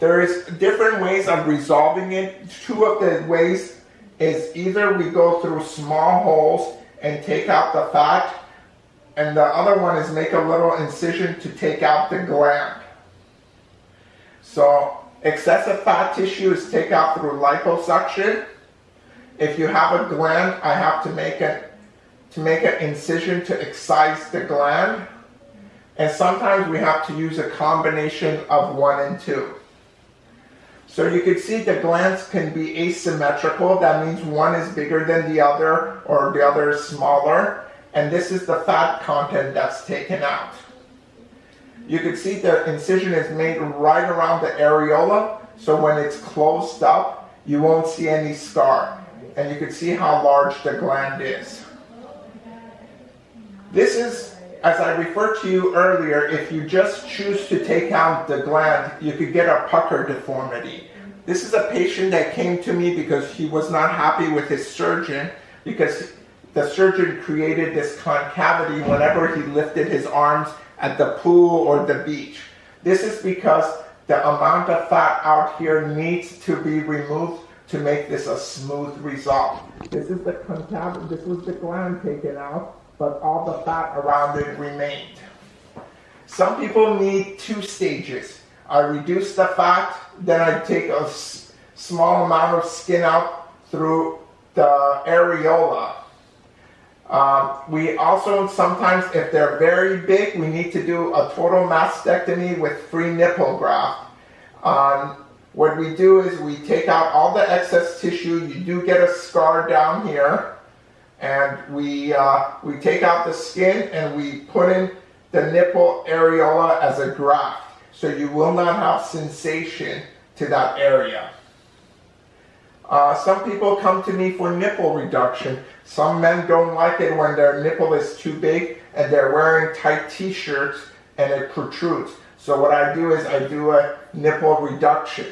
There's different ways of resolving it. Two of the ways is either we go through small holes and take out the fat, and the other one is make a little incision to take out the gland. So excessive fat tissue is take out through liposuction. If you have a gland, I have to make it to make an incision to excise the gland. And sometimes we have to use a combination of one and two. So you can see the glands can be asymmetrical. That means one is bigger than the other or the other is smaller. And this is the fat content that's taken out. You can see the incision is made right around the areola. So when it's closed up, you won't see any scar. And you can see how large the gland is. This is, as I referred to you earlier, if you just choose to take out the gland, you could get a pucker deformity. This is a patient that came to me because he was not happy with his surgeon because the surgeon created this concavity whenever he lifted his arms at the pool or the beach. This is because the amount of fat out here needs to be removed to make this a smooth result. This is the concavity, this was the gland taken out but all the fat around it remained. Some people need two stages. I reduce the fat, then I take a small amount of skin out through the areola. Um, we also sometimes, if they're very big, we need to do a total mastectomy with free nipple graft. Um, what we do is we take out all the excess tissue. You do get a scar down here and we, uh, we take out the skin and we put in the nipple areola as a graft. So you will not have sensation to that area. Uh, some people come to me for nipple reduction. Some men don't like it when their nipple is too big and they're wearing tight t-shirts and it protrudes. So what I do is I do a nipple reduction.